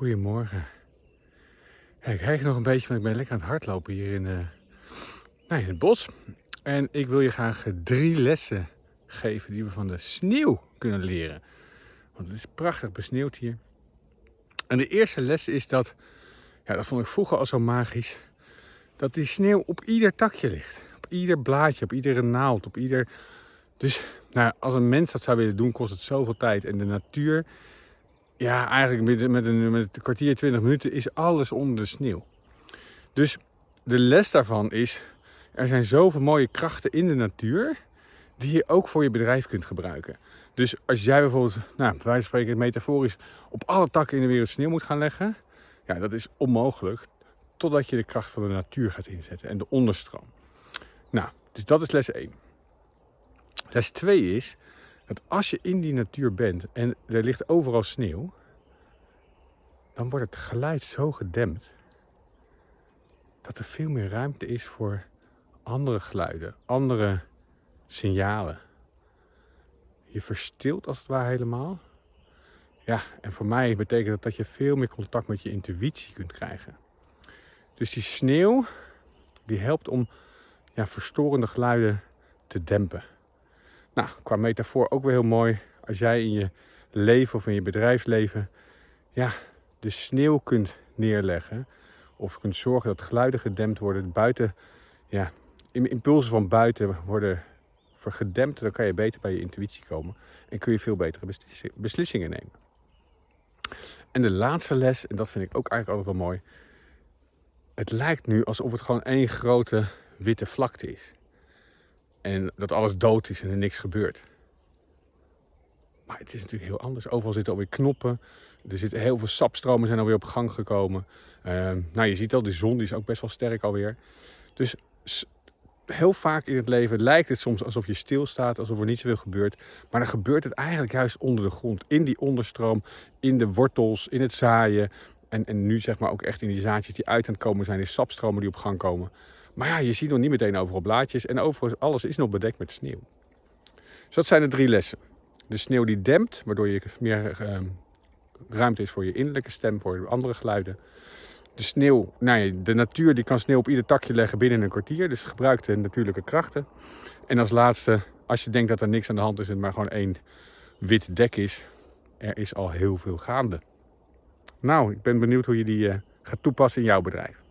Goedemorgen. Ik krijg nog een beetje, want ik ben lekker aan het hardlopen hier in, uh, nou, in het bos. En ik wil je graag drie lessen geven die we van de sneeuw kunnen leren. Want het is prachtig besneeuwd hier. En de eerste les is dat, ja, dat vond ik vroeger al zo magisch, dat die sneeuw op ieder takje ligt. Op ieder blaadje, op iedere naald, op ieder... Dus nou, als een mens dat zou willen doen, kost het zoveel tijd. En de natuur ja, eigenlijk met, een, met een kwartier, 20 minuten is alles onder de sneeuw. Dus de les daarvan is, er zijn zoveel mooie krachten in de natuur die je ook voor je bedrijf kunt gebruiken. Dus als jij bijvoorbeeld, nou, bij wijze van spreken metaforisch, op alle takken in de wereld sneeuw moet gaan leggen, ja, dat is onmogelijk totdat je de kracht van de natuur gaat inzetten en de onderstroom. Nou, dus dat is les 1. Les 2 is, dat als je in die natuur bent en er ligt overal sneeuw, dan wordt het geluid zo gedempt dat er veel meer ruimte is voor andere geluiden, andere signalen. Je verstilt als het ware helemaal. Ja, en voor mij betekent dat dat je veel meer contact met je intuïtie kunt krijgen. Dus die sneeuw, die helpt om ja, verstorende geluiden te dempen. Nou, qua metafoor ook weer heel mooi. Als jij in je leven of in je bedrijfsleven ja, de sneeuw kunt neerleggen. Of kunt zorgen dat geluiden gedempt worden. Buiten, ja, impulsen van buiten worden gedempt. Dan kan je beter bij je intuïtie komen. En kun je veel betere beslissingen nemen. En de laatste les, en dat vind ik ook eigenlijk altijd wel mooi. Het lijkt nu alsof het gewoon één grote witte vlakte is. En dat alles dood is en er niks gebeurt. Maar het is natuurlijk heel anders. Overal zitten alweer knoppen. Er zitten heel veel sapstromen zijn alweer op gang gekomen. Uh, nou, je ziet al, de zon die is ook best wel sterk alweer. Dus heel vaak in het leven lijkt het soms alsof je stilstaat, alsof er niet zoveel gebeurt. Maar dan gebeurt het eigenlijk juist onder de grond, in die onderstroom, in de wortels, in het zaaien. En, en nu zeg maar ook echt in die zaadjes die uit aan het komen zijn, in sapstromen die op gang komen. Maar ja, je ziet nog niet meteen overal blaadjes en overal alles is nog bedekt met sneeuw. Dus dat zijn de drie lessen. De sneeuw die dempt, waardoor je meer uh, ruimte is voor je innerlijke stem, voor andere geluiden. De sneeuw, nou ja, de natuur die kan sneeuw op ieder takje leggen binnen een kwartier. Dus gebruik de natuurlijke krachten. En als laatste, als je denkt dat er niks aan de hand is en maar gewoon één wit dek is, er is al heel veel gaande. Nou, ik ben benieuwd hoe je die uh, gaat toepassen in jouw bedrijf.